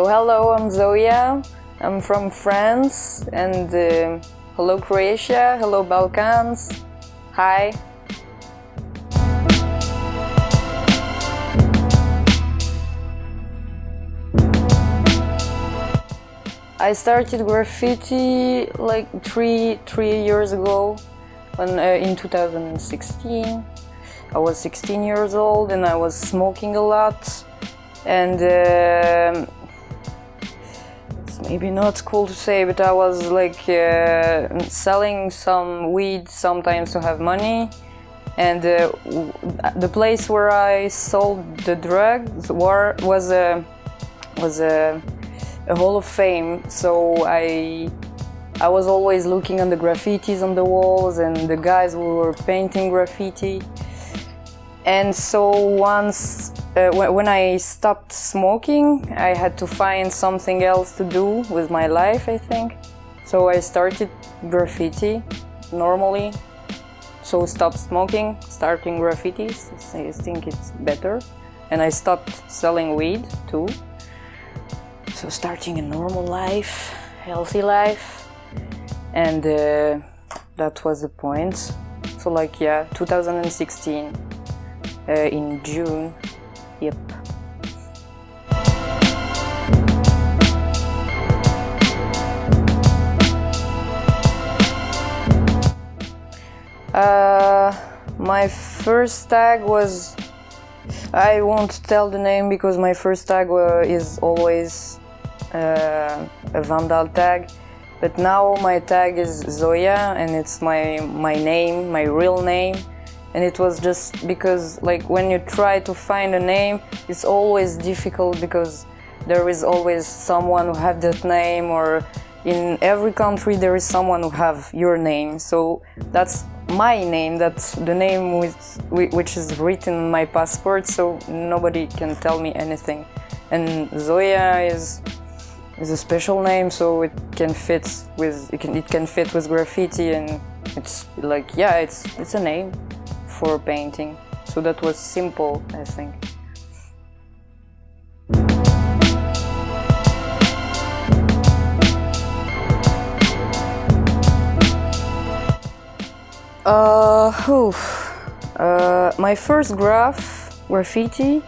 So hello, I'm Zoya. I'm from France and uh, hello Croatia, hello Balkans. Hi. I started graffiti like three three years ago, when, uh, in 2016. I was 16 years old and I was smoking a lot, and uh, maybe not. Cool to say, but I was like uh, selling some weed sometimes to have money, and uh, the place where I sold the drugs were, was a was a a Hall of Fame, so I I was always looking on the graffitis on the walls and the guys who were painting graffiti. And so once, uh, when I stopped smoking, I had to find something else to do with my life, I think. So I started graffiti normally. So stop smoking, starting graffitis, I think it's better. And I stopped selling weed too. So starting a normal life, healthy life, and uh, that was the point. So like yeah, 2016 uh, in June, yep. Uh, my first tag was I won't tell the name because my first tag is always uh, a Vandal tag. But now my tag is Zoya and it's my, my name, my real name. And it was just because like when you try to find a name, it's always difficult because there is always someone who have that name or in every country there is someone who have your name. So that's my name, that's the name with, which is written on my passport, so nobody can tell me anything. And Zoya is is a special name, so it can fit with it can it can fit with graffiti, and it's like yeah, it's it's a name for painting. So that was simple, I think. Uh, uh, my first graph, graffiti,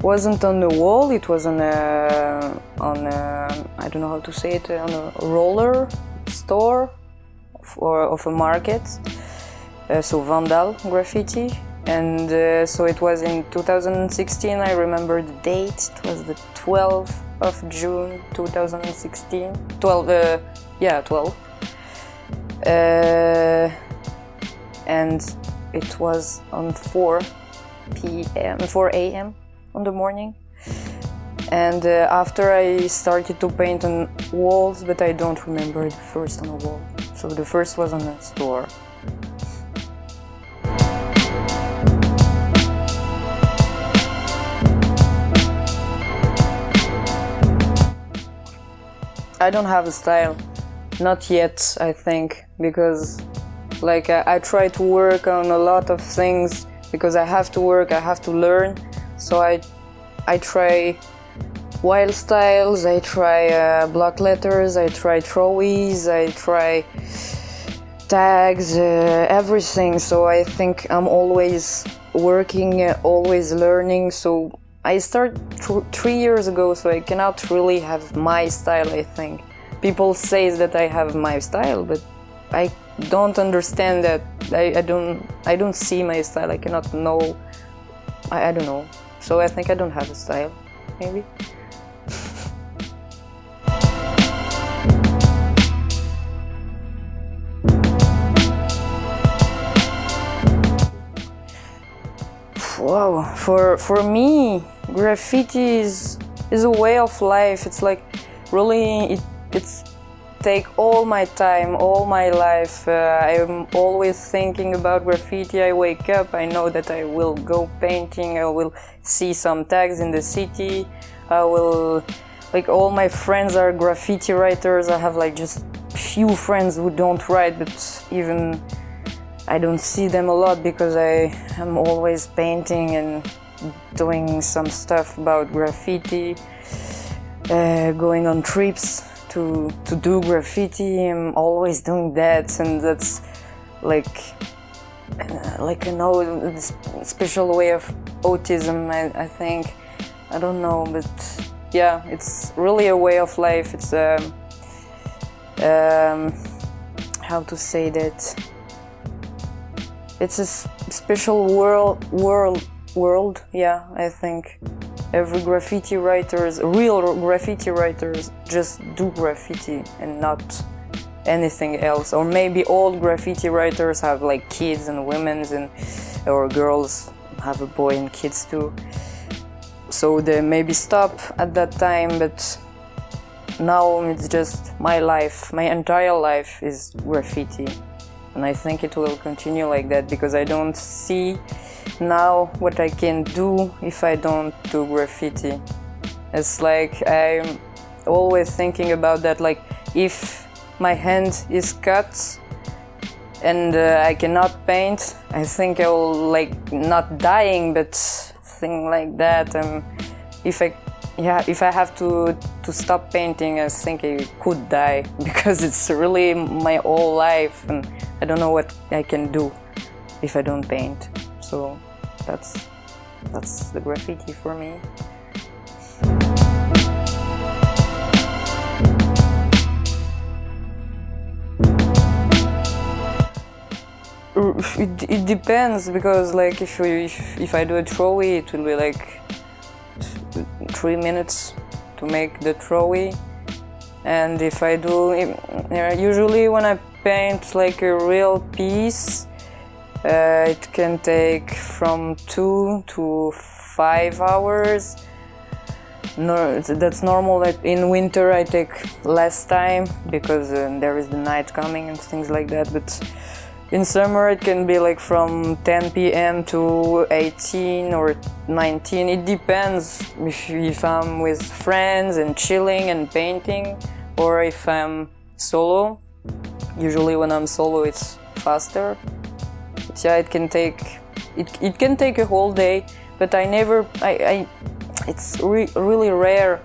wasn't on the wall, it was on a, on a, I don't know how to say it, on a roller store or of a market, so Vandal graffiti. And uh, so it was in 2016, I remember the date, it was the 12th of June 2016. 12, uh, yeah, 12. Uh, and it was on 4 p.m. 4 a.m. on the morning and uh, after I started to paint on walls but I don't remember the first on a wall so the first was on a store I don't have a style not yet I think because like I, I, try to work on a lot of things because I have to work, I have to learn. So I, I try wild styles, I try uh, block letters, I try throwies, I try tags, uh, everything. So I think I'm always working, uh, always learning. So I started three years ago, so I cannot really have my style, I think. People say that I have my style, but I don't understand that. I, I don't I don't see my style. I cannot know. I, I don't know. So I think I don't have a style, maybe. wow, for for me, graffiti is is a way of life. It's like really it, it's take all my time, all my life. Uh, I'm always thinking about graffiti. I wake up, I know that I will go painting, I will see some tags in the city. I will, like all my friends are graffiti writers. I have like just few friends who don't write, but even I don't see them a lot because I am always painting and doing some stuff about graffiti. uh, going on trips to to do graffiti. I'm always doing that, and that's like uh, like you know special way of autism. I, I think I don't know, but yeah, it's really a way of life. It's a um, um, how to say that it's a special world world world yeah i think every graffiti writers real graffiti writers just do graffiti and not anything else. Or maybe old graffiti writers have like kids and women's and or girls have a boy and kids too. So they maybe stop at that time but now it's just my life my entire life is graffiti and I think it will continue like that because I don't see now what I can do if I don't do graffiti. It's like I'm always thinking about that like if my hand is cut and uh, I cannot paint, I think I will like not dying but thing like that. And if I yeah, if I have to to stop painting, I think I could die because it's really my whole life and I don't know what I can do if I don't paint. So that's that's the graffiti for me. It, it depends because like if, we, if, if I do a throwaway it will be like three minutes to make the throwaway and if I do usually when I paint like a real piece uh, it can take from two to five hours. No, that's normal like in winter I take less time because uh, there is the night coming and things like that but in summer it can be like from 10 p.m. to 18 or 19. It depends if, if I'm with friends and chilling and painting or if I'm solo. Usually when I'm solo it's faster. But yeah, it can take it, it can take a whole day, but I never I, I it's re really rare.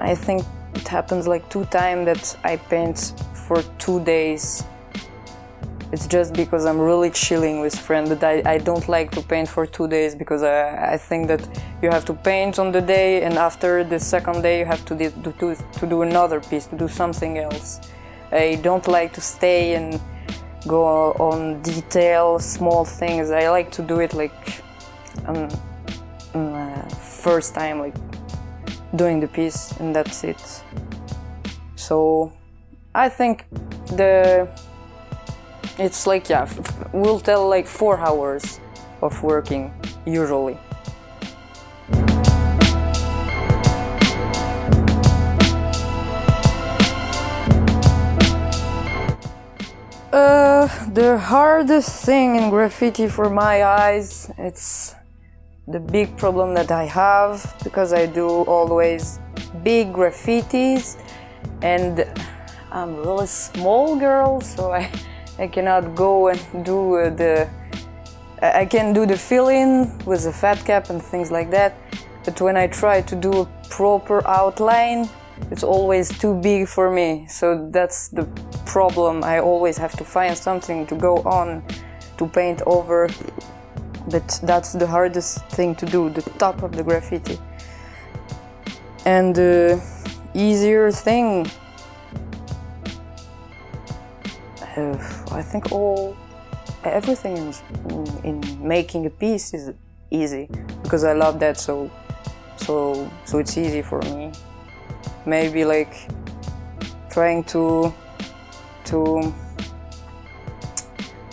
I think it happens like two times that I paint for two days it's just because I'm really chilling with friends, but I, I don't like to paint for two days because I, I think that you have to paint on the day and after the second day you have to do, to, to do another piece, to do something else. I don't like to stay and go on detail, small things. I like to do it like um, uh, first time, like doing the piece and that's it. So I think the it's like, yeah, we'll tell like four hours of working, usually. Uh, the hardest thing in graffiti for my eyes, it's the big problem that I have because I do always big graffitis and I'm a really small girl so I I cannot go and do uh, the... I can do the fill-in with a fat cap and things like that, but when I try to do a proper outline, it's always too big for me. So that's the problem. I always have to find something to go on to paint over. But that's the hardest thing to do, the top of the graffiti. And the easier thing uh, I think all everything in, in making a piece is easy because I love that so so so it's easy for me. Maybe like trying to to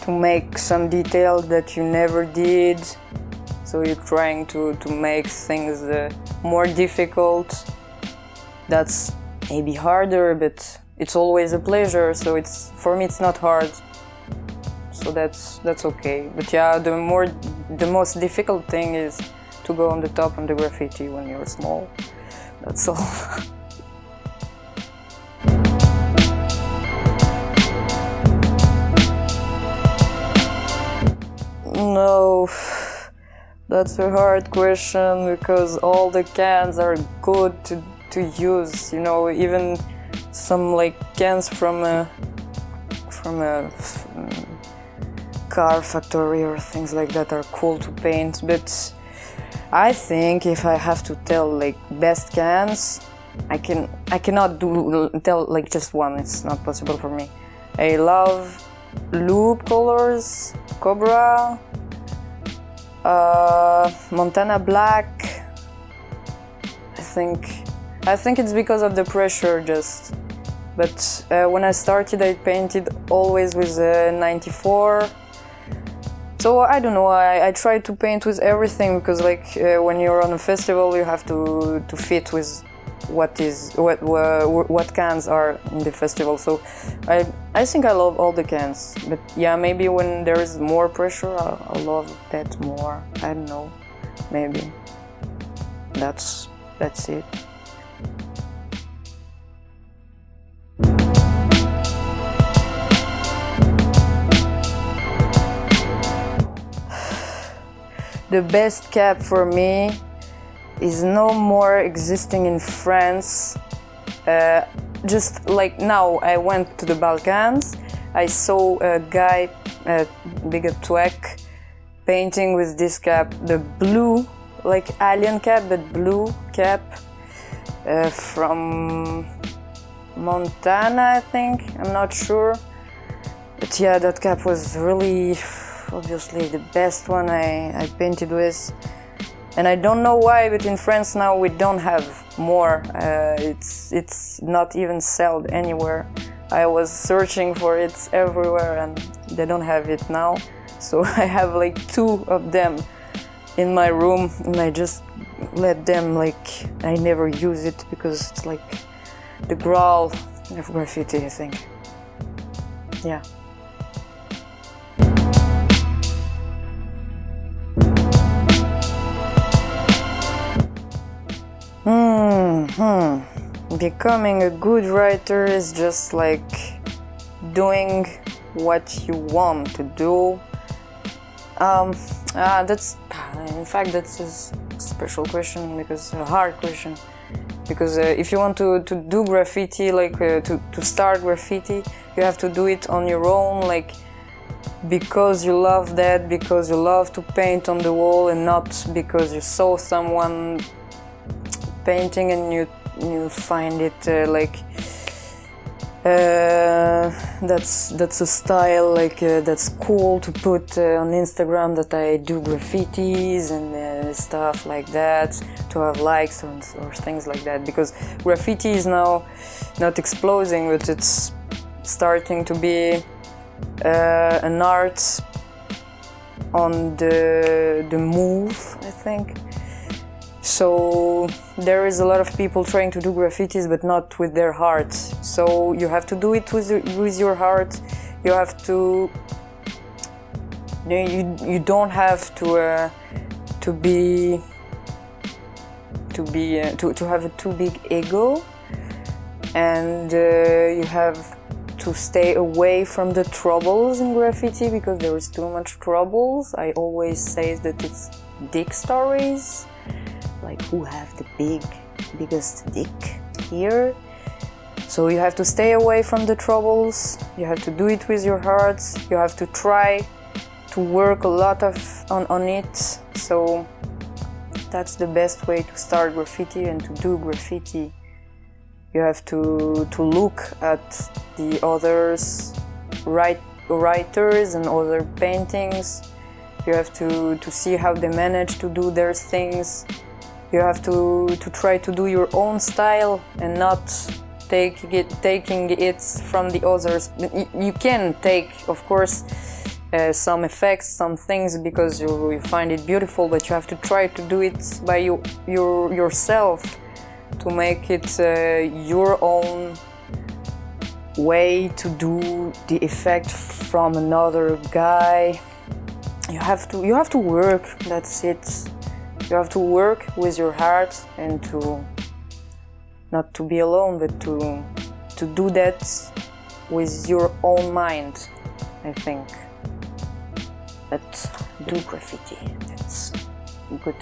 to make some detail that you never did. So you're trying to to make things uh, more difficult. That's maybe harder but it's always a pleasure so it's for me it's not hard. So that's that's okay. But yeah the more the most difficult thing is to go on the top on the graffiti when you're small. That's all. No that's a hard question because all the cans are good to to use. You know, even some like cans from a from a car factory or things like that are cool to paint. But I think if I have to tell like best cans, I can I cannot do tell like just one. It's not possible for me. I love Loop colors, Cobra, uh, Montana Black. I think I think it's because of the pressure just. But uh, when I started, I painted always with a 94. So I don't know. I, I try to paint with everything because, like, uh, when you're on a festival, you have to to fit with what is what what cans are in the festival. So I I think I love all the cans, but yeah, maybe when there is more pressure, I'll love that more. I don't know, maybe. That's that's it. The best cap for me is no more existing in France. Uh, just like now, I went to the Balkans. I saw a guy, a bigger Tweck, painting with this cap, the blue, like alien cap, but blue cap uh, from Montana, I think. I'm not sure. But yeah, that cap was really, obviously, the best one I, I painted with and I don't know why, but in France now we don't have more. Uh, it's it's not even sold anywhere. I was searching for it everywhere, and they don't have it now. So I have like two of them in my room, and I just let them like I never use it because it's like the growl of graffiti. I think. Yeah. Hmm. Becoming a good writer is just like doing what you want to do. Um, uh, that's, in fact, that's a special question because a hard question. Because uh, if you want to, to do graffiti, like uh, to, to start graffiti, you have to do it on your own, like because you love that, because you love to paint on the wall and not because you saw someone painting and you you find it uh, like uh, that's that's a style like uh, that's cool to put uh, on Instagram that I do graffitis and uh, stuff like that to have likes or, or, things like that because graffiti is now not exploding but it's starting to be uh, an art on the the move I think so there is a lot of people trying to do graffitis but not with their heart. So you have to do it with, with your heart. You have to you, you don't have to uh, to be to be uh, to, to have a too big ego and uh, you have to stay away from the troubles in graffiti because there is too much troubles. I always say that it's dick stories like who have the big biggest dick here. So you have to stay away from the troubles. You have to do it with your heart you have to try to work a lot of on, on it. So that's the best way to start graffiti and to do graffiti. You have to to look at the others write, writers and other paintings. You have to to see how they manage to do their things you have to, to try to do your own style and not take it, taking it from the others. You can take, of course, uh, some effects, some things because you, you, find it beautiful, but you have to try to do it by you, your, yourself to make it uh, your own way to do the effect from another guy. You have to you have to work. That's it. You have to work with your heart and to not to be alone, but to to do that with your own mind, I think. But do graffiti, that's good.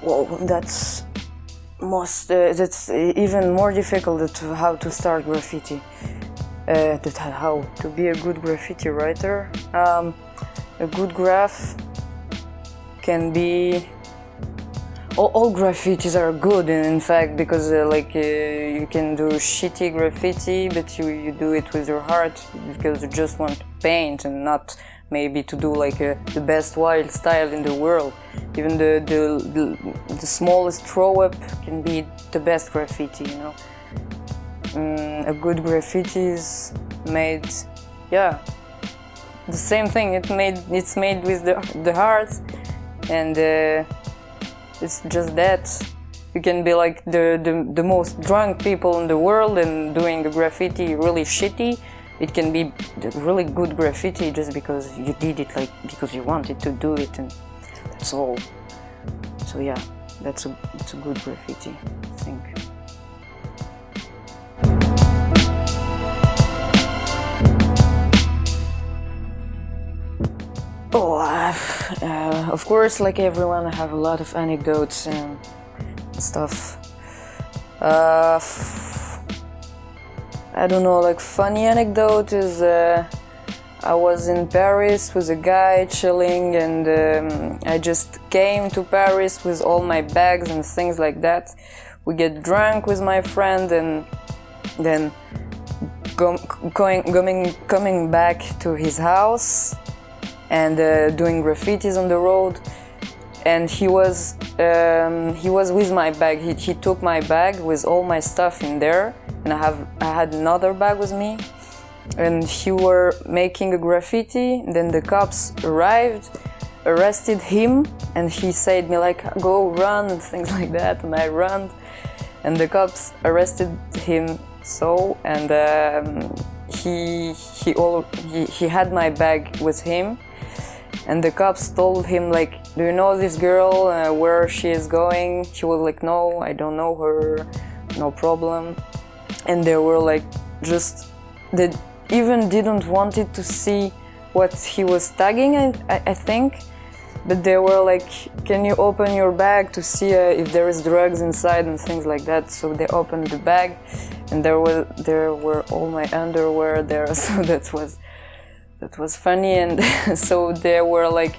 Whoa, that's most uh, that's even more difficult to how to start graffiti. Uh, that how to be a good graffiti writer. Um, a good graph can be all, all, graffitis are good in fact because uh, like uh, you can do shitty graffiti but you, you do it with your heart because you just want to paint and not maybe to do like a, the best wild style in the world. Even the, the, the, the smallest throw up can be the best graffiti you know? Mm, a good graffiti is made yeah the same thing. It made it's made with the, the heart and uh, it's just that. You can be like the, the, the most drunk people in the world and doing a graffiti really shitty it can be really good graffiti just because you did it like because you wanted to do it and that's all so yeah that's a, it's a good graffiti I think Oh, uh, uh, of course, like everyone, I have a lot of anecdotes and stuff. Uh, I don't know, like funny anecdote is uh, I was in Paris with a guy chilling and um, I just came to Paris with all my bags and things like that. We get drunk with my friend and then go, going, going, coming back to his house and uh, doing graffitis on the road. And he was um, he was with my bag. He, he took my bag with all my stuff in there and I have I had another bag with me and he were making a graffiti. Then the cops arrived arrested him and he said me like go run and things like that. And I ran and the cops arrested him. So and um, he he all he, he had my bag with him. And the cops told him like do you know this girl uh, where she is going? He was like no i don't know her. No problem and they were like just they even didn't wanted to see what he was tagging I, I think. But they were like can you open your bag to see uh, if there is drugs inside and things like that? So they opened the bag and there were there were all my underwear there. So that was that was funny. And so they were like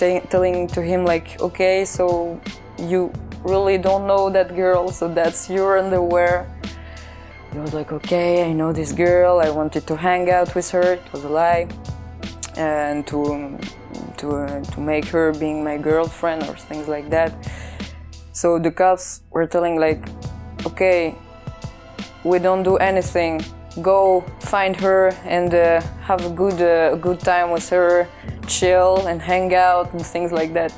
telling to him like okay so you really don't know that girl so that's your underwear he was like okay I know this girl. I wanted to hang out with her. It was a lie. And to to, uh, to make her being my girlfriend or things like that. So the cops were telling like okay we don't do anything. Go find her and uh, have a good, uh, good time with her, chill and hang out and things like that.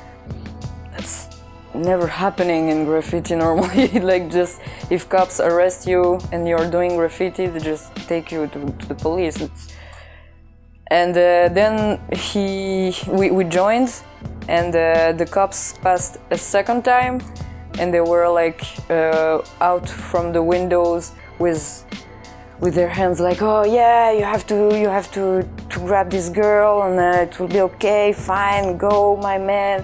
Never happening in graffiti normally. like just if cops arrest you and you're doing graffiti, they just take you to, to the police. It's, and uh, then he, we, we joined and uh, the cops passed a second time and they were like uh, out from the windows with with their hands like, oh yeah, you have to, you have to, to grab this girl and uh, it will be okay, fine, go, my man.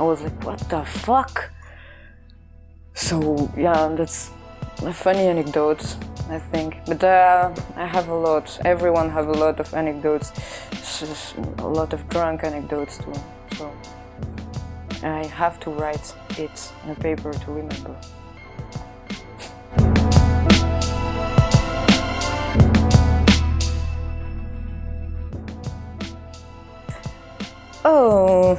I was like, what the fuck? So yeah, that's a funny anecdote, I think. But uh, I have a lot. Everyone have a lot of anecdotes, a lot of drunk anecdotes too. So I have to write it in a paper to remember. Oh,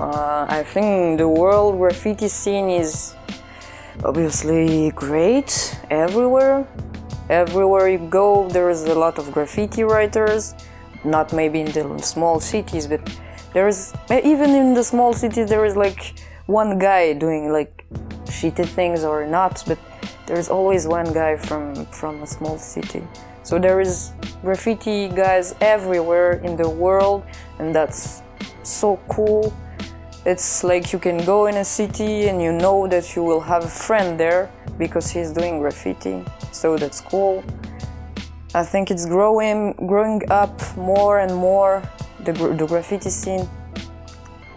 uh, I think the world graffiti scene is obviously great everywhere. Everywhere you go, there is a lot of graffiti writers. Not maybe in the small cities, but there is even in the small cities there is like one guy doing like shitty things or not, but there is always one guy from from a small city. So there is graffiti guys everywhere in the world and that's so cool. It's like you can go in a city and you know that you will have a friend there because he's doing graffiti, so that's cool. I think it's growing, growing up more and more, the, the graffiti scene.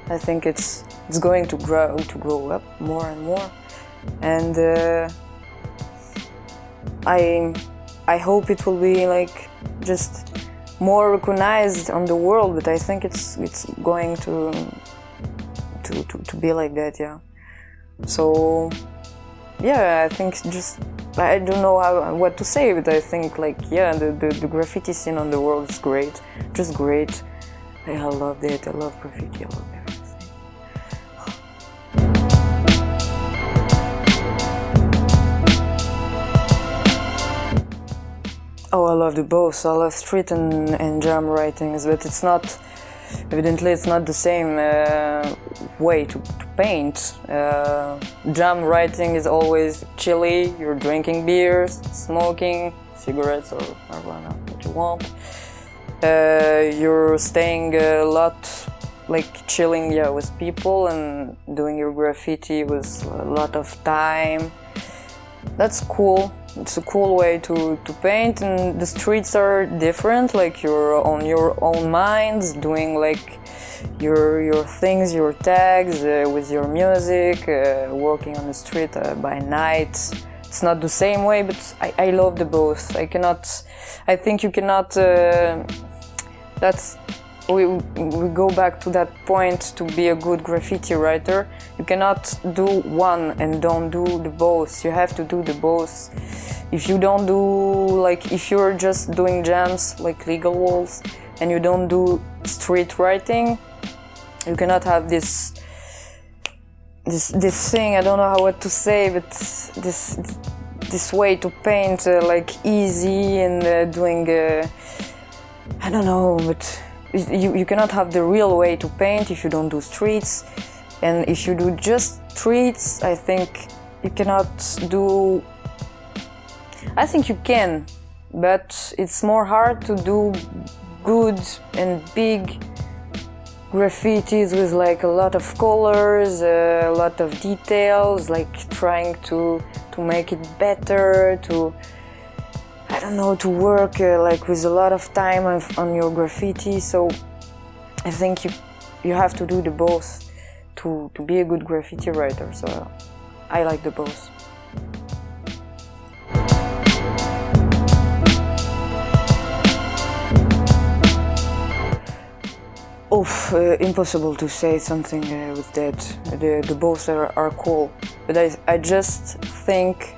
I think it's it's going to grow to grow up more and more and uh, I I hope it will be like just more recognized on the world but I think it's it's going to to, to, to be like that yeah. So yeah I think just I don't know how, what to say but I think like yeah the, the, the graffiti scene on the world is great just great. I love it. I love graffiti. I love everything. Oh, I love the both. I love street and, and jam writings, but it's not, evidently it's not the same uh, way to, to paint. Uh, jam writing is always chilly, you're drinking beers, smoking, cigarettes or marijuana, what you want. Uh, you're staying a lot like chilling yeah, with people and doing your graffiti with a lot of time. That's cool it's a cool way to, to paint and the streets are different, like you're on your own minds, doing like your, your things, your tags uh, with your music, uh, working on the street uh, by night. It's not the same way, but I, I love the both. I cannot, I think you cannot, uh, that's we, we go back to that point to be a good graffiti writer. You cannot do one and don't do the both. You have to do the both. If you don't do, like, if you're just doing jams, like legal walls, and you don't do street writing, you cannot have this this this thing. I don't know how what to say, but this this way to paint uh, like easy and uh, doing. Uh, I don't know, but you, you cannot have the real way to paint if you don't do streets. And if you do just streets I think you cannot do I think you can but it's more hard to do good and big graffitis with like a lot of colors, a lot of details, like trying to to make it better, to I don't know, to work uh, like with a lot of time on your graffiti. So I think you you have to do the both to, to be a good graffiti writer. So I like the both. Oh, uh, impossible to say something uh, with that. The, the both are, are cool. But I, I just think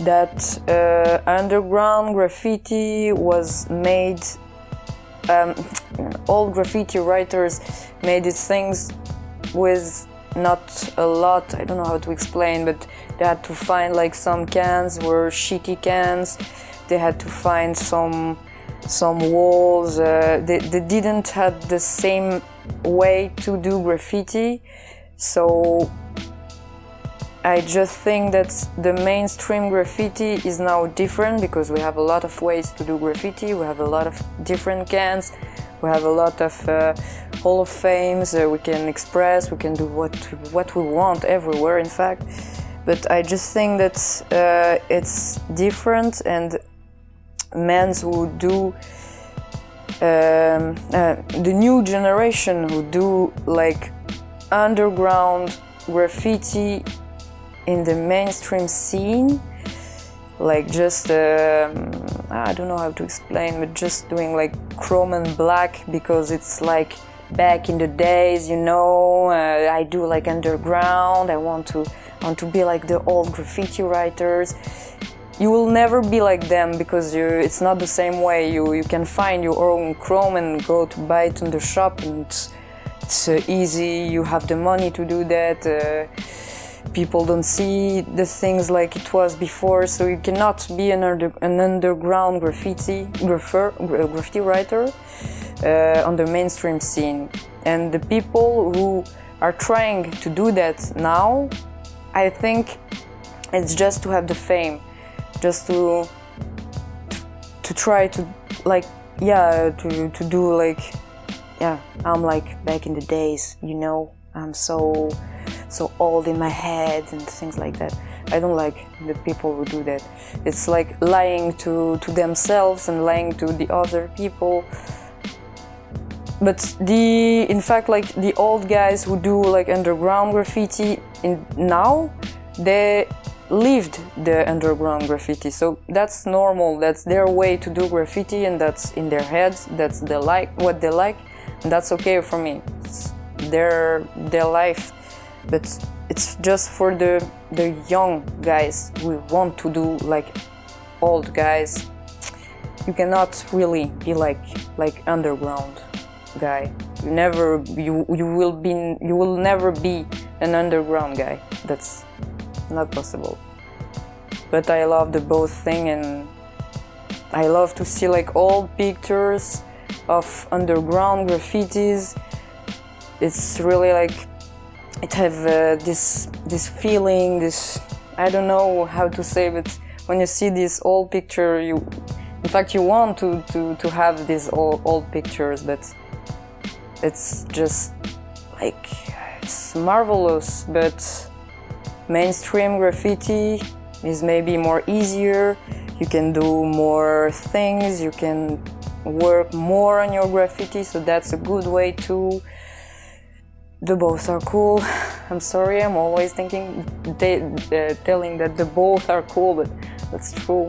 that uh, underground graffiti was made um, all graffiti writers made these things with not a lot, I don't know how to explain, but they had to find like some cans were shitty cans, they had to find some some walls, uh, they, they didn't have the same way to do graffiti, so I just think that the mainstream graffiti is now different because we have a lot of ways to do graffiti, we have a lot of different cans, we have a lot of uh, Hall of Fames, uh, we can express, we can do what, what we want everywhere in fact. But I just think that uh, it's different and men who do um, uh, the new generation who do like underground graffiti in the mainstream scene like just um, I don't know how to explain but just doing like chrome and black because it's like back in the days you know uh, I do like underground I want to want to be like the old graffiti writers. You will never be like them because you, it's not the same way. You you can find your own chrome and go to buy it in the shop and it's, it's uh, easy. You have the money to do that uh, people don't see the things like it was before, so you cannot be an, under, an underground graffiti, graffer, graffiti writer uh, on the mainstream scene. And the people who are trying to do that now, I think it's just to have the fame, just to to, try to like yeah to to do like yeah I'm like back in the days, you know. I'm so so old in my head and things like that. I don't like the people who do that. It's like lying to, to themselves and lying to the other people. but the in fact like the old guys who do like underground graffiti in now they lived the underground graffiti so that's normal that's their way to do graffiti and that's in their heads that's the like what they like and that's okay for me it's their their life but it's just for the the young guys. We want to do like old guys. You cannot really be like like underground guy. You never you you will be you will never be an underground guy. That's not possible. But i love the both thing and i love to see like old pictures of underground graffitis. It's really like it have uh, this this feeling this i don't know how to say but when you see this old picture you in fact you want to to, to have these old, old pictures but it's just like it's marvelous but mainstream graffiti is maybe more easier. You can do more things you can work more on your graffiti so that's a good way too the both are cool. I'm sorry i'm always thinking they, uh, telling that the both are cool but that's true.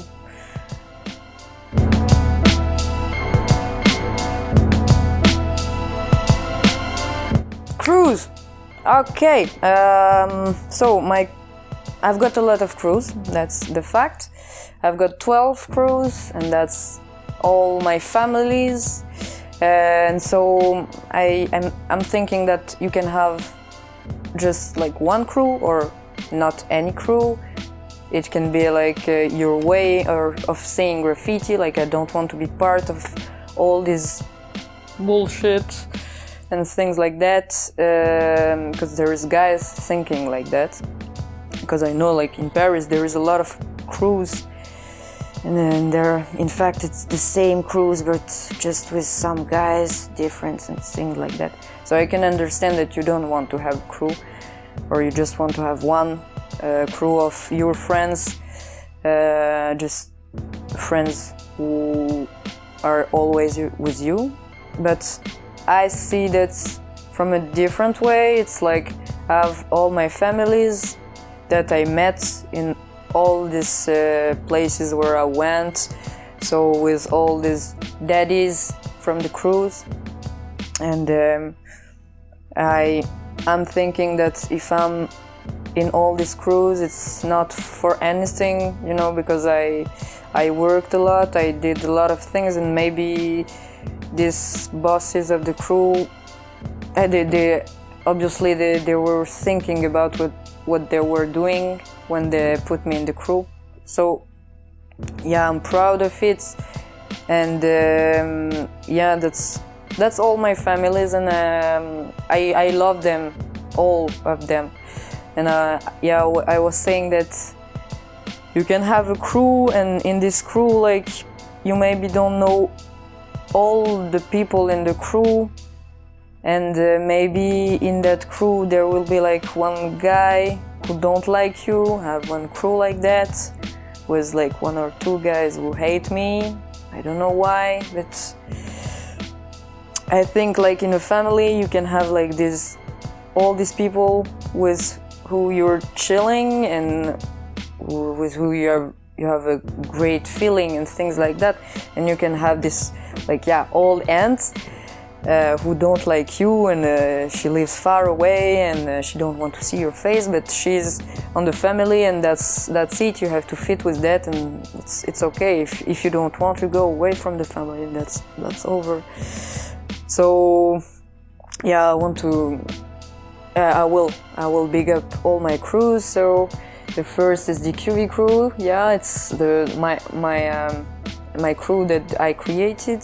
Crews okay um, so my I've got a lot of crews that's the fact. I've got 12 crews and that's all my families and so I am I'm thinking that you can have just like one crew or not any crew. It can be like uh, your way or of saying graffiti like I don't want to be part of all this bullshit and things like that because um, there is guys thinking like that. Because I know like in Paris there is a lot of crews and then there in fact it's the same crews but just with some guys different and things like that so I can understand that you don't want to have crew or you just want to have one uh, crew of your friends uh, just friends who are always with you but I see that from a different way. It's like I have all my families that I met in all these uh, places where I went. So with all these daddies from the crews, and um, I I'm thinking that if I'm in all these crews, it's not for anything, you know, because I I worked a lot, I did a lot of things, and maybe these bosses of the crew, uh, they, they, obviously they, they were thinking about what, what they were doing when they put me in the crew. So yeah, I'm proud of it. And um, yeah, that's that's all my families and um, I, I love them, all of them. And uh, yeah, I was saying that you can have a crew and in this crew like you maybe don't know all the people in the crew and uh, maybe in that crew there will be like one guy who don't like you have one crew like that with like one or two guys who hate me. I don't know why but I think like in a family you can have like this all these people with who you're chilling and with who you are you have a great feeling and things like that. And you can have this like yeah old aunt uh, who don't like you and uh, she lives far away and uh, she don't want to see your face but she's on the family and that's that's it you have to fit with that and it's it's okay if, if you don't want to go away from the family that's that's over so yeah I want to uh, I will I will big up all my crews so the first is the QV crew. Yeah, it's the my my um, my crew that I created.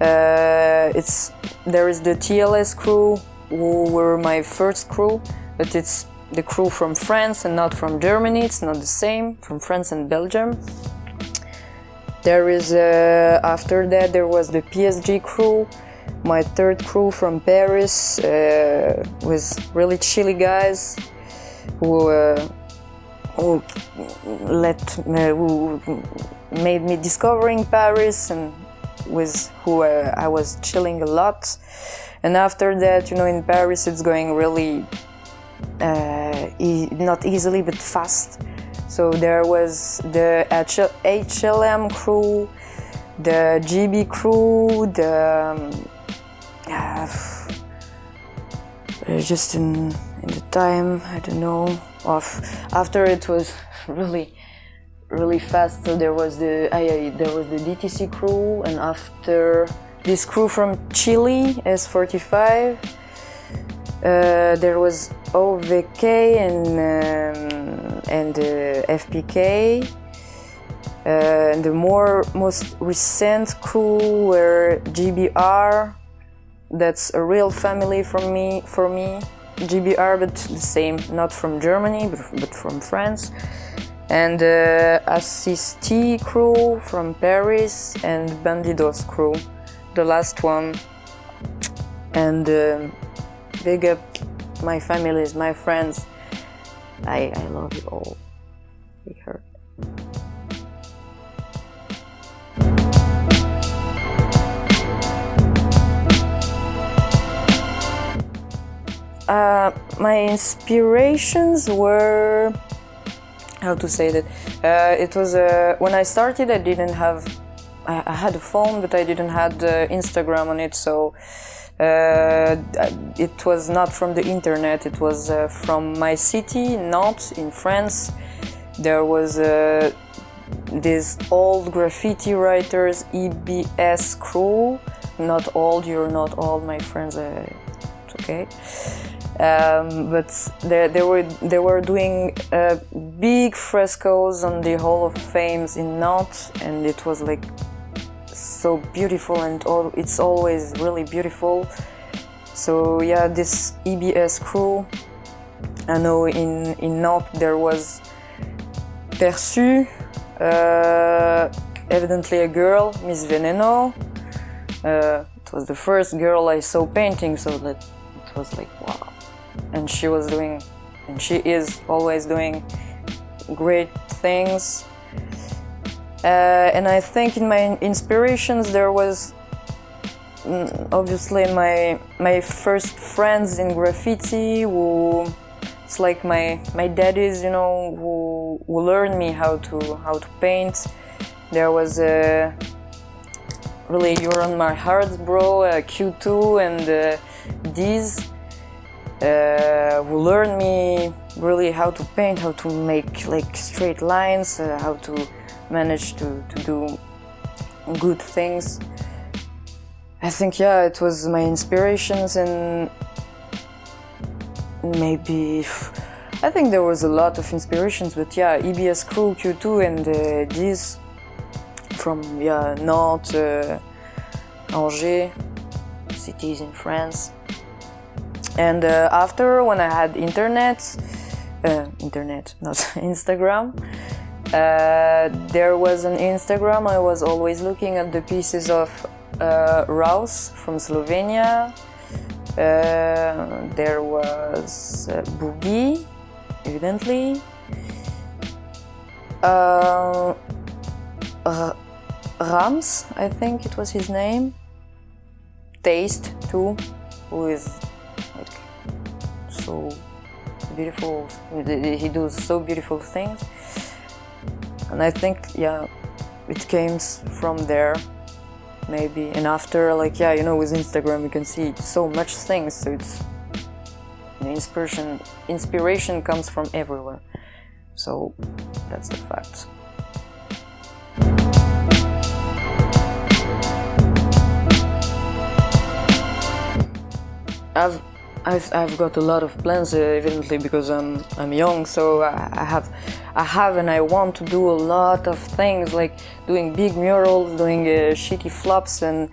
Uh, it's there is the TLS crew who were my first crew, but it's the crew from France and not from Germany. It's not the same from France and Belgium. There is uh, after that there was the PSG crew, my third crew from Paris uh, with really chilly guys who uh, who let who made me discovering Paris and with who uh, I was chilling a lot. And after that, you know, in Paris, it's going really uh, e not easily but fast. So there was the HLM crew, the GB crew, the um, uh, just in in the time I don't know of after it was really really fast. So there was the I, there was the DTC crew, and after this crew from Chile, S45, uh, there was OVK and um, and uh, FPK. Uh, and the more most recent crew were GBR. That's a real family for me. For me, GBR, but the same, not from Germany, but, but from France and uh, Assist crew from Paris and Bandidos crew, the last one. And uh, big up my families, my friends. I, I love you all. Big heart. Uh, my inspirations were how to say that uh, it was uh, when I started I didn't have I, I, had a phone but I didn't had uh, Instagram on it so uh, it was not from the internet it was uh, from my city Nantes in France. There was uh, this old graffiti writers EBS crew. Not old you're not all my friends it's okay um, but they, they, were they were doing uh, big frescoes on the Hall of Fames in Nantes, and it was like so beautiful, and all, it's always really beautiful. So yeah, this EBS crew. I know in in Nantes there was Perçu, uh, evidently a girl, Miss Veneno. Uh, it was the first girl I saw painting, so that it was like wow and she was doing and she is always doing great things. Uh, and I think in my inspirations there was mm, obviously my my first friends in graffiti who it's like my my daddies you know who who learned me how to how to paint. There was a really you're on my heart bro uh, Q2 and uh, these uh, who learned me really how to paint, how to make like straight lines, uh, how to manage to, to do good things. I think, yeah, it was my inspirations and maybe, I think there was a lot of inspirations, but yeah, EBS Crew, Q2 and uh, from, yeah, Nantes, uh, Angers, cities in France. And uh, after, when I had internet, uh, internet, not Instagram, uh, there was an Instagram. I was always looking at the pieces of uh, Raus from Slovenia. Uh, there was Boogie, evidently. Rams, I think it was his name. Taste too, who is so beautiful. He does so beautiful things, and I think yeah, it came from there maybe. And after like yeah, you know, with Instagram you can see so much things, so it's inspiration. Inspiration comes from everywhere, so that's the fact. I've I've, I've got a lot of plans, uh, evidently, because I'm I'm young. So I, I, have I have and I want to do a lot of things, like doing big murals, doing uh, shitty flops, and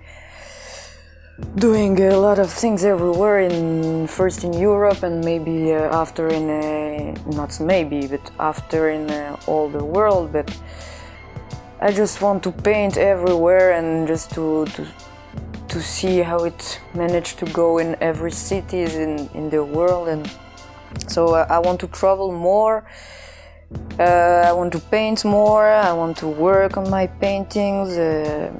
doing a lot of things everywhere. In first in Europe, and maybe uh, after in uh, not maybe, but after in uh, all the world. But I just want to paint everywhere and just to, to to see how it managed to go in every cities in, in the world and so uh, I want to travel more. Uh, I want to paint more. I want to work on my paintings. Uh,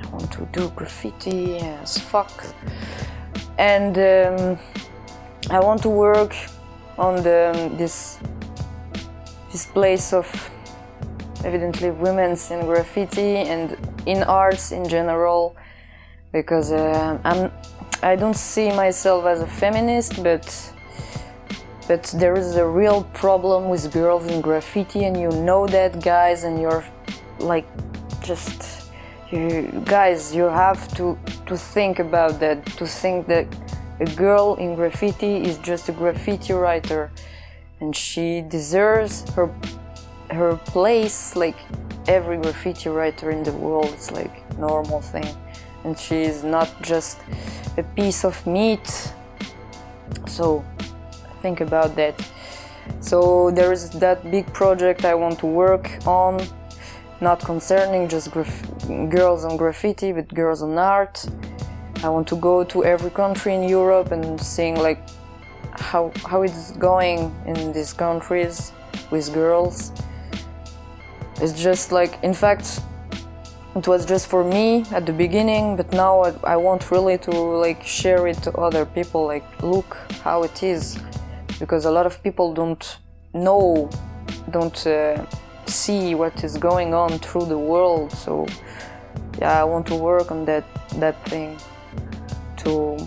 I want want to do graffiti as fuck. And um, I want to work on the, this this place of evidently women's in graffiti and in arts in general because uh, I'm I don't see myself as a feminist but but there is a real problem with girls in graffiti and you know that guys and you're like just you guys you have to to think about that to think that a girl in graffiti is just a graffiti writer and she deserves her her place like every graffiti writer in the world it's like normal thing and she is not just a piece of meat. So think about that. So there is that big project I want to work on not concerning just girls on graffiti but girls on art. I want to go to every country in Europe and seeing like how, how it's going in these countries with girls. It's just like, in fact, it was just for me at the beginning, but now I, I want really to like share it to other people, like look how it is, because a lot of people don't know, don't uh, see what is going on through the world. So yeah, I want to work on that that thing to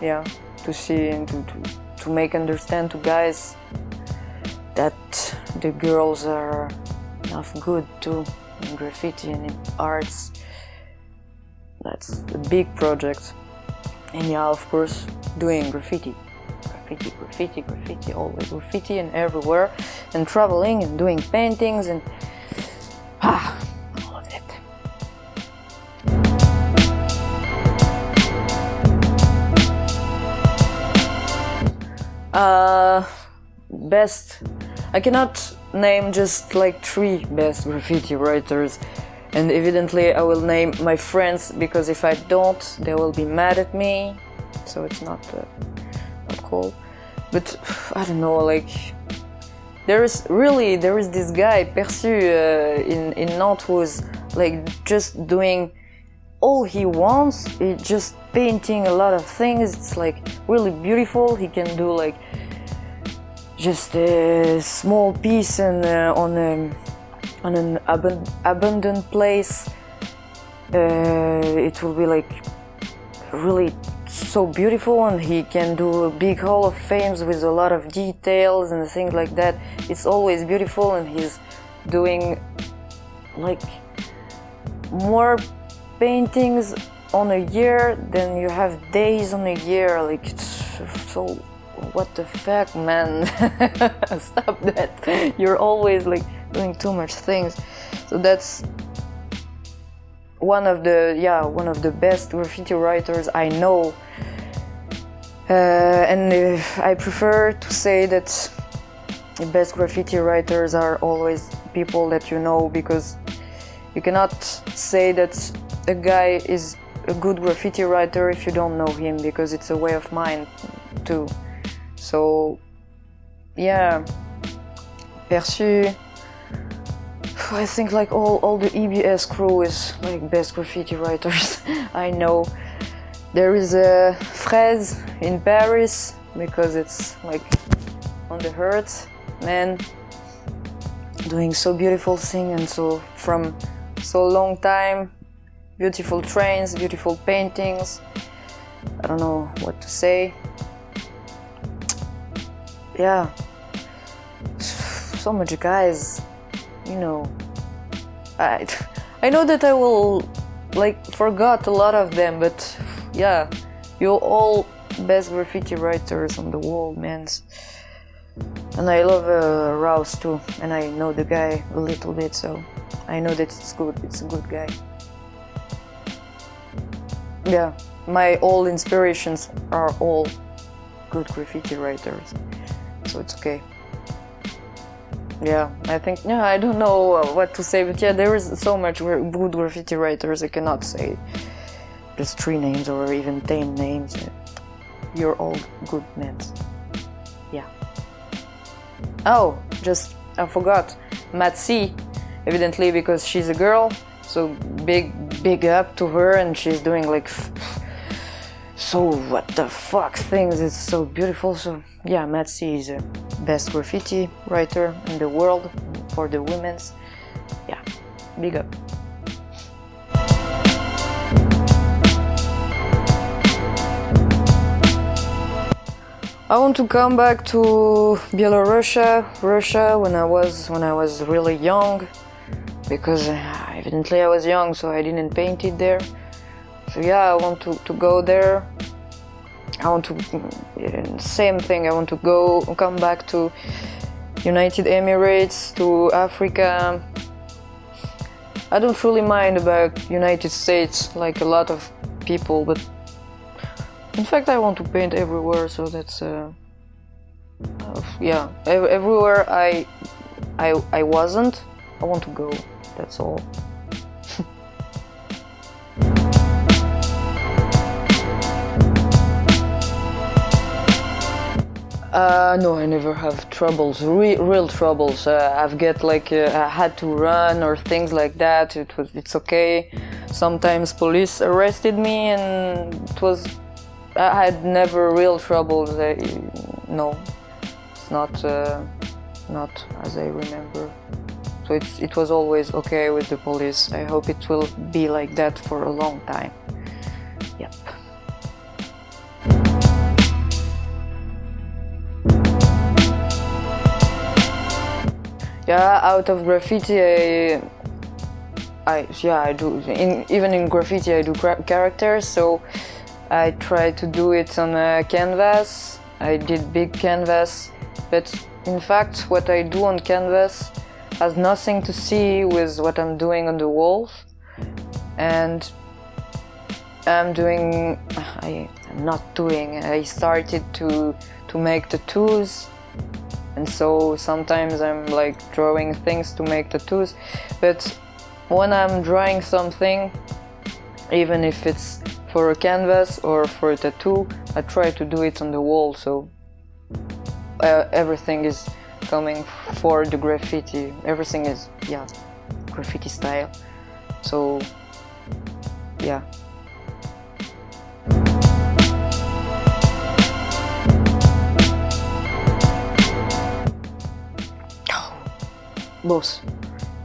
yeah to see and to, to to make understand to guys that the girls are enough good too in graffiti and in arts. That's a big project. And yeah, of course, doing graffiti. Graffiti, graffiti, graffiti, always graffiti and everywhere. And traveling and doing paintings and ah, all of Uh, best. I cannot name just like three best graffiti writers, and evidently I will name my friends because if I don't, they will be mad at me. So it's not uh, not cool. But I don't know, like there is really there is this guy Perçu uh, in in Nantes who's like just doing all he wants is just painting a lot of things it's like really beautiful he can do like just a small piece and uh, on a on an ab abandoned place uh, it will be like really so beautiful and he can do a big hall of fames with a lot of details and things like that it's always beautiful and he's doing like more paintings on a year, than you have days on a year. Like, it's so what the fuck, man? Stop that. You're always like doing too much things. So that's one of the yeah one of the best graffiti writers I know. Uh, and uh, I prefer to say that the best graffiti writers are always people that you know because you cannot say that a guy is a good graffiti writer if you don't know him because it's a way of mind too. So yeah, Perçu. I think like all, all the EBS crew is like best graffiti writers I know. There is a Fraise in Paris because it's like on the hurt, man, doing so beautiful thing and so from so long time beautiful trains, beautiful paintings. I don't know what to say. Yeah, so much guys, you know. I, I know that I will like forgot a lot of them, but yeah, you're all best graffiti writers on the world, man. And I love uh, Rouse too, and I know the guy a little bit, so I know that it's good. It's a good guy. Yeah, my all inspirations are all good graffiti writers, so it's okay. Yeah, I think, yeah, I don't know what to say, but yeah, there is so much good graffiti writers, I cannot say just three names or even ten names. You're all good men. Yeah. Oh, just, I forgot, Matsy, evidently because she's a girl, so big big up to her and she's doing like so what the fuck? Things it's so beautiful. So yeah Matzy is the best graffiti writer in the world for the women's. Yeah big up. I want to come back to Belarusia, Russia when I was when I was really young because uh, evidently I was young so I didn't paint it there. So yeah, I want to, to go there. I want to same thing. I want to go come back to United Emirates, to Africa. I don't really mind about United States like a lot of people, but in fact, I want to paint everywhere, so that's uh, uh, yeah. Everywhere I I I wasn't, I want to go. That's all. Uh, no, I never have troubles, Re real troubles. Uh, I've get like uh, I had to run or things like that. It was, it's okay. Sometimes police arrested me, and it was I had never real troubles. I, no, it's not uh, not as I remember. So it's, it was always okay with the police. I hope it will be like that for a long time. Yep. Yeah, out of graffiti, I, I yeah, I do. In, even in graffiti, I do characters. So I try to do it on a canvas. I did big canvas, but in fact what I do on canvas has nothing to see with what I'm doing on the walls. And I'm doing, I, am not doing, I started to, to make tattoos and so sometimes I'm like drawing things to make tattoos but when I'm drawing something even if it's for a canvas or for a tattoo, I try to do it on the wall, so uh, everything is coming for the graffiti. Everything is, yeah, graffiti style. So, yeah. Both.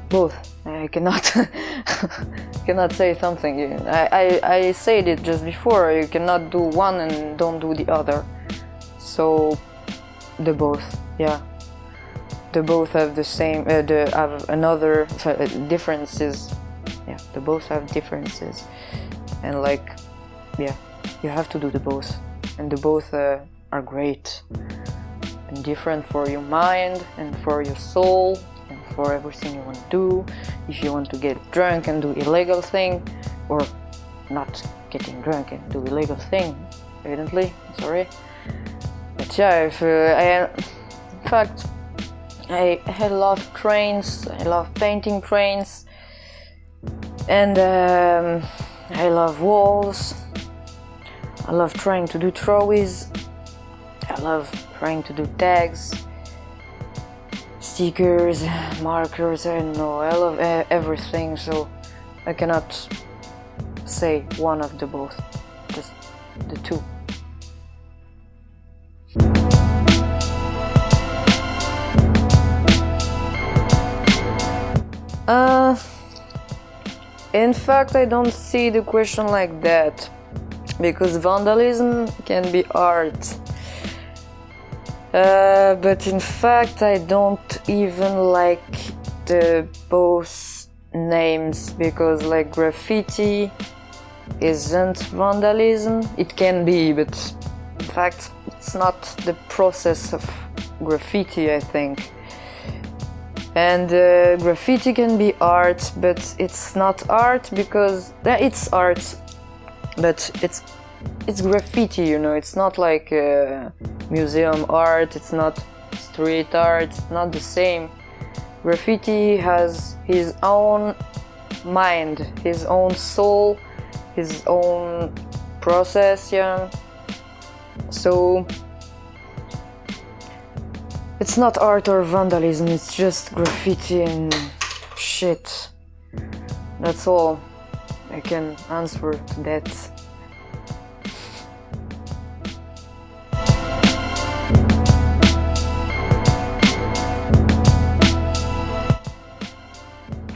Both. I cannot cannot say something. I, I, I said it just before, you cannot do one and don't do the other. So, the both, yeah. The both have the same, uh, the, have another uh, differences. Yeah, the both have differences. And like, yeah, you have to do the both. And the both uh, are great. And different for your mind and for your soul for everything you want to do. If you want to get drunk and do illegal thing or not getting drunk and do illegal thing evidently sorry. But yeah if uh, I in fact I, I love trains I love painting trains and um, I love walls. I love trying to do throwies. I love trying to do tags stickers, markers, I don't know, I love everything, so I cannot say one of the both, just the two. Uh, in fact, I don't see the question like that, because vandalism can be art uh, but in fact, I don't even like the both names because like graffiti isn't vandalism. It can be, but in fact, it's not the process of graffiti, I think. And uh, graffiti can be art, but it's not art because uh, it's art, but it's it's graffiti, you know. It's not like. Uh, museum art, it's not street art, it's not the same. Graffiti has his own mind, his own soul, his own process, yeah. So it's not art or vandalism, it's just graffiti and shit. That's all. I can answer to that.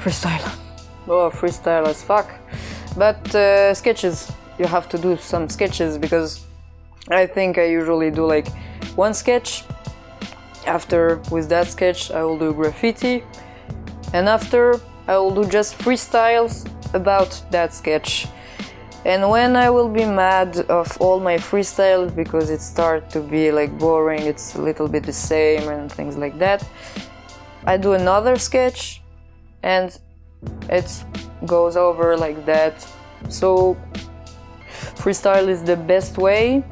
Freestyle. Oh, freestyle as fuck. But uh, sketches, you have to do some sketches because I think I usually do like one sketch. After, with that sketch, I will do graffiti. And after, I will do just freestyles about that sketch. And when I will be mad of all my freestyles because it start to be like boring, it's a little bit the same and things like that, I do another sketch and it goes over like that. So freestyle is the best way,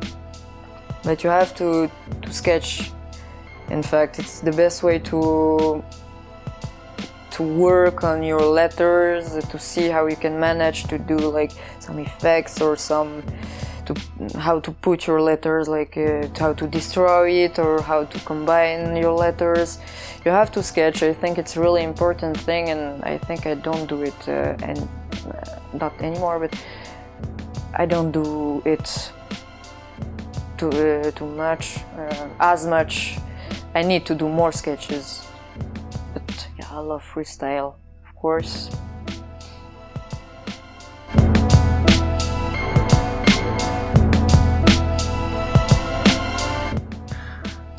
but you have to, to sketch. In fact, it's the best way to to work on your letters, to see how you can manage to do like some effects or some to how to put your letters, like uh, how to destroy it or how to combine your letters. You have to sketch. I think it's really important thing, and I think I don't do it uh, and uh, not anymore, but I don't do it too uh, too much, uh, as much. I need to do more sketches. But yeah, I love freestyle, of course.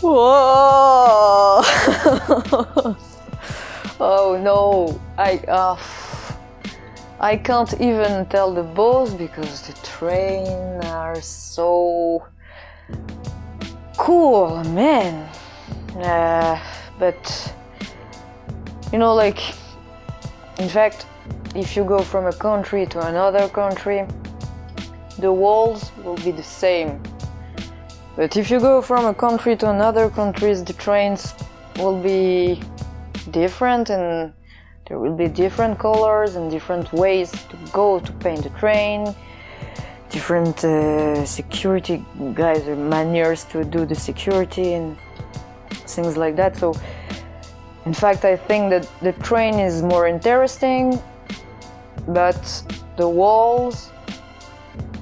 Whoa! oh no, I uh, I can't even tell the boss because the train are so cool, man. Uh, but you know, like in fact, if you go from a country to another country, the walls will be the same but if you go from a country to another country, the trains will be different and there will be different colors and different ways to go to paint the train, different uh, security guys or manners to do the security and things like that. So in fact, I think that the train is more interesting, but the walls,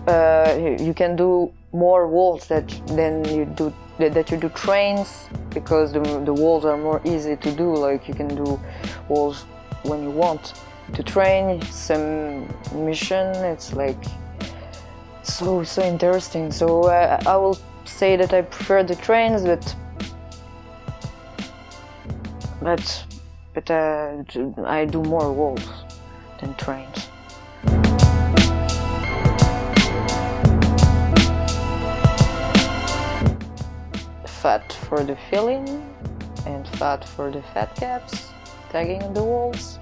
uh, you can do more walls that than you do that you do trains because the, the walls are more easy to do like you can do walls when you want to train some mission it's like so so interesting. So uh, I will say that I prefer the trains but but but uh, I do more walls than trains fat for the filling and fat for the fat caps tagging on the walls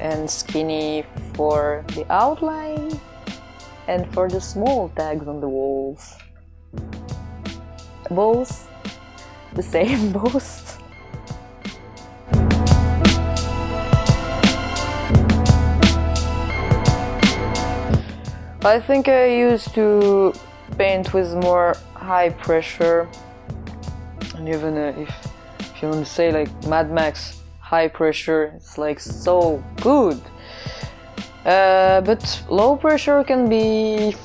and skinny for the outline and for the small tags on the walls. Both the same both. I think I used to paint with more high pressure and even uh, if, if you want to say like Mad Max high pressure it's like so good. Uh, but low pressure can be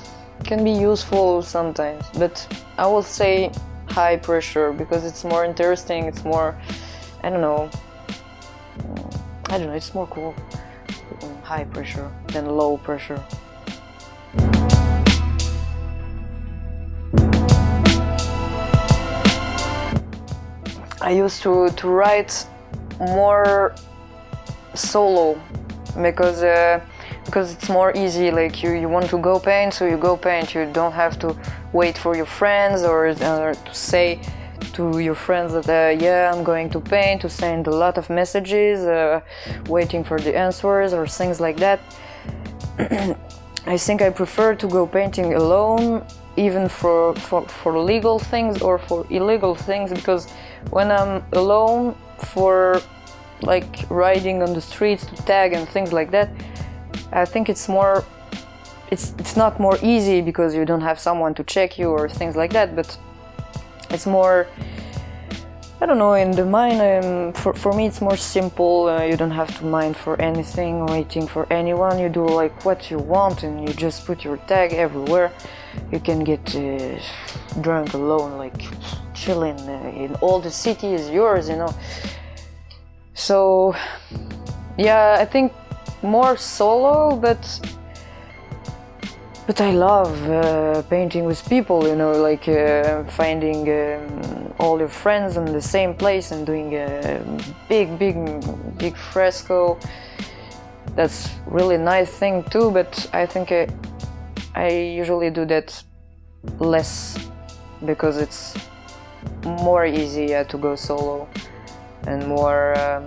can be useful sometimes. But I will say high pressure because it's more interesting it's more I don't know I don't know it's more cool high pressure than low pressure I used to, to write more solo because uh, because it's more easy like you, you want to go paint so you go paint. You don't have to wait for your friends or, to say to your friends that uh, yeah I'm going to paint to send a lot of messages uh, waiting for the answers or things like that. I think I prefer to go painting alone even for, for, for legal things or for illegal things because when I'm alone for like riding on the streets to tag and things like that I think it's more it's it's not more easy because you don't have someone to check you or things like that but it's more I don't know, in the mine, um, for, for me it's more simple. Uh, you don't have to mind for anything, waiting for anyone. You do like what you want and you just put your tag everywhere. You can get uh, drunk alone, like chilling uh, in all the city is yours, you know. So, yeah, I think more solo, but but I love uh, painting with people, you know, like uh, finding um, all your friends in the same place and doing a big, big, big fresco. That's really nice thing too, but I think I, I usually do that less because it's more easy uh, to go solo and more um,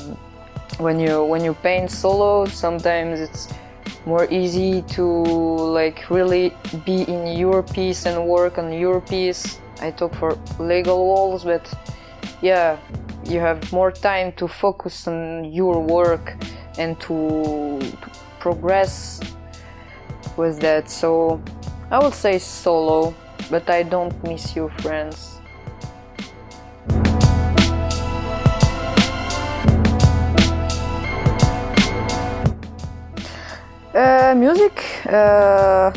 when you when you paint solo sometimes it's more easy to like really be in your piece and work on your piece. I talk for legal walls, but yeah, you have more time to focus on your work and to, to progress with that. So I would say solo, but I don't miss you, friends. Uh, music. Uh,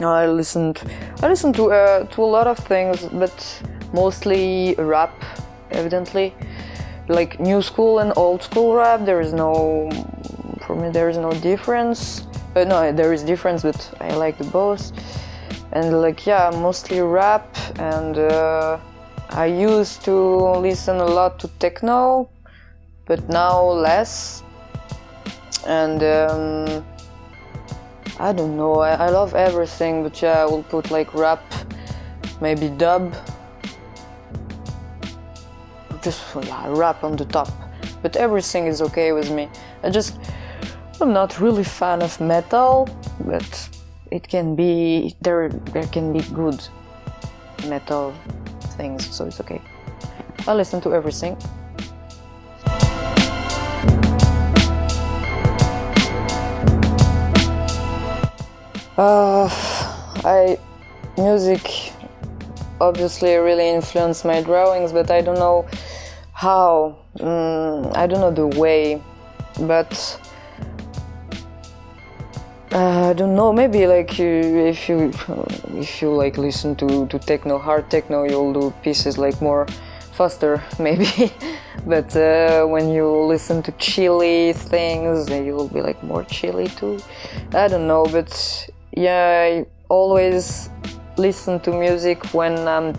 I listened. I listened to uh, to a lot of things, but mostly rap. Evidently, like new school and old school rap. There is no, for me, there is no difference. Uh, no, there is difference, but I like the both. And like yeah, mostly rap. And uh, I used to listen a lot to techno, but now less and um, I don't know, I, I, love everything, but yeah, I will put like rap, maybe dub, just yeah, rap on the top, but everything is okay with me. I just, I'm not really fan of metal, but it can be, there, there can be good metal things, so it's okay. I listen to everything. Uh, I music obviously really influenced my drawings, but I don't know how. Mm, I don't know the way, but uh, I don't know. Maybe like you, if you if you like listen to to techno, hard techno, you'll do pieces like more faster, maybe. but uh, when you listen to chilly things, you'll be like more chilly too. I don't know, but yeah, I always listen to music when I'm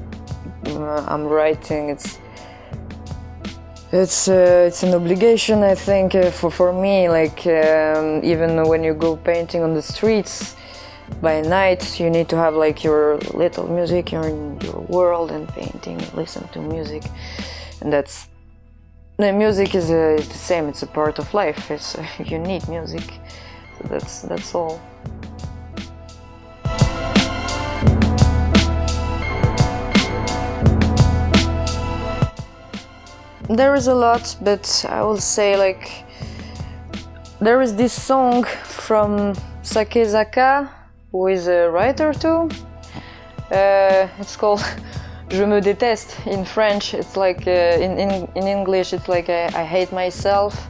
uh, I'm writing. It's it's uh, it's an obligation, I think, uh, for for me. Like um, even when you go painting on the streets by night, you need to have like your little music. You're in your world and painting. Listen to music, and that's the music is, uh, the same. It's a part of life. It's you need music. So that's that's all. There is a lot, but I will say like there is this song from Sake Zaka, who is a writer too. Uh, it's called Je me déteste in French. It's like uh, in, in, in English, it's like I, I hate myself.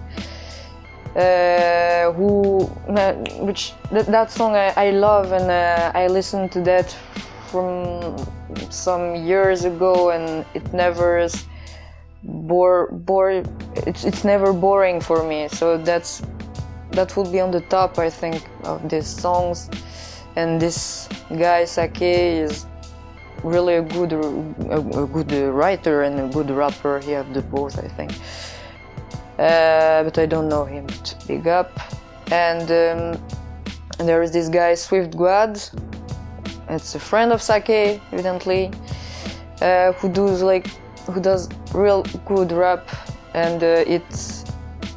Uh, who, uh, which that, that song I, I love and uh, I listened to that from some years ago and it never bore bore it's it's never boring for me. So that's that would be on the top i think of these songs. And this guy sake is really a good a, a good writer and a good rapper. He have the both i think. Uh, but i don't know him to big up. And, um, there is this guy swift guad. It's a friend of sake evidently uh, who does like who does real good rap and uh, it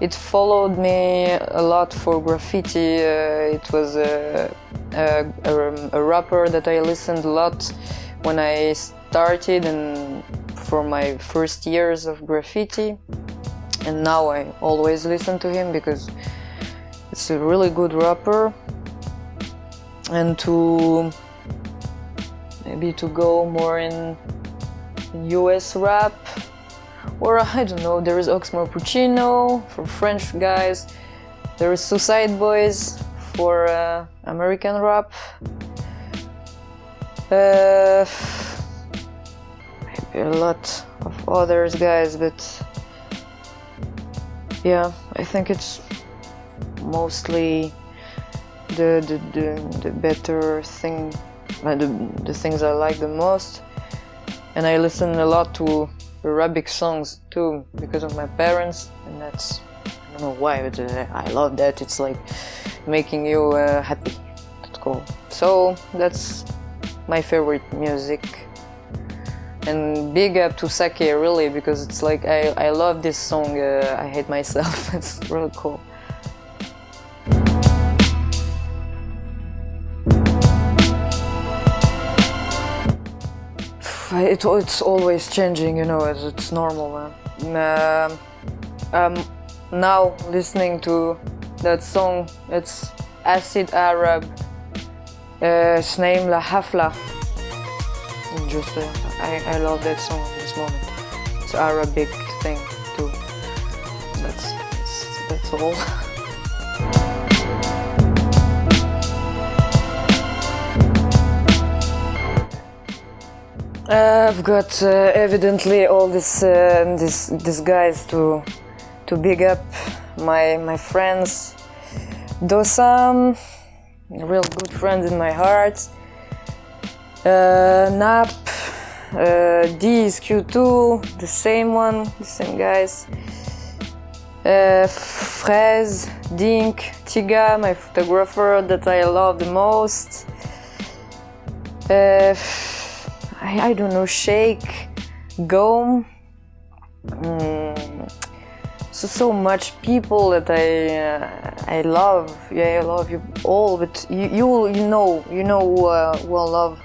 it followed me a lot for graffiti. Uh, it was a, a, a, a, rapper that I listened a lot when I started and for my first years of graffiti. And now I always listen to him because it's a really good rapper. And to maybe to go more in US rap. or I don't know, there is Oxmo Puccino for French guys, there is Suicide Boys for uh, American rap. Uh, maybe a lot of others guys, but yeah, I think it's mostly the the, the, the better thing, uh, the, the things I like the most. And I listen a lot to Arabic songs too because of my parents, and that's I don't know why, but uh, I love that. It's like making you uh, happy. That's cool. So that's my favorite music. And big up to Sake really because it's like I, I love this song uh, I Hate Myself. it's really cool. It, it's always changing, you know, it's, it's normal, man. Um, um, now listening to that song, it's Acid Arab uh, its name La Hafla. Just, uh, I, I love that song at this moment. It's Arabic thing too. That's, that's, that's all. Uh, I've got uh, evidently all this, uh, this, these guys to, to big up my, my friends. Dosam, real good friend in my heart. Uh, Nap, uh, D is Q2, the same one, the same guys. Uh, Fraise, Dink, Tiga, my photographer that I love the most. Uh, I, I don't know, Shake, Gome. Mm, so so much people that I uh, I love. Yeah, I love you all, but you you, you know you know uh, who I love.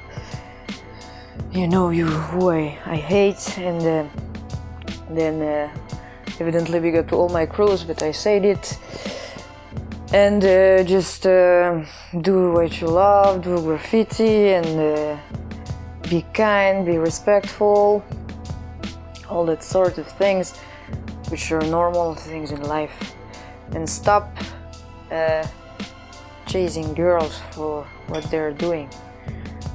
You know you who I, I hate, and uh, then uh, evidently we got to all my crews, but I said it. And uh, just uh, do what you love, do graffiti, and be kind, be respectful, all that sort of things, which are normal things in life, and stop uh, chasing girls for what they're doing.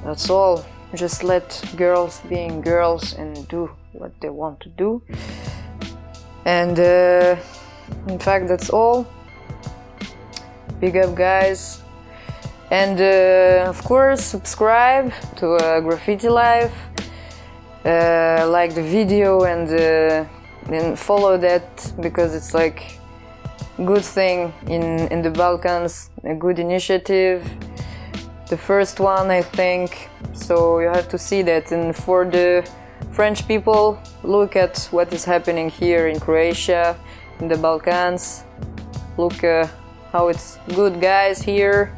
That's all. Just let girls being girls and do what they want to do. And uh, in fact, that's all. Big up, guys. And uh, of course, subscribe to uh, Graffiti Life, uh, like the video and, and follow that because it's like good thing in, in the Balkans, a good initiative. The first one, I think, so you have to see that. And for the French people, look at what is happening here in Croatia, in the Balkans. Look uh, how it's good guys here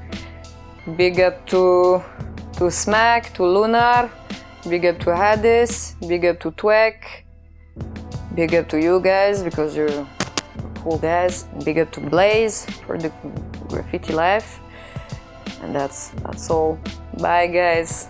Big up to, to Smack, to Lunar, big up to Hades, big up to Twek, big up to you guys because you're cool guys, big up to Blaze for the graffiti life. And that's that's all. Bye guys.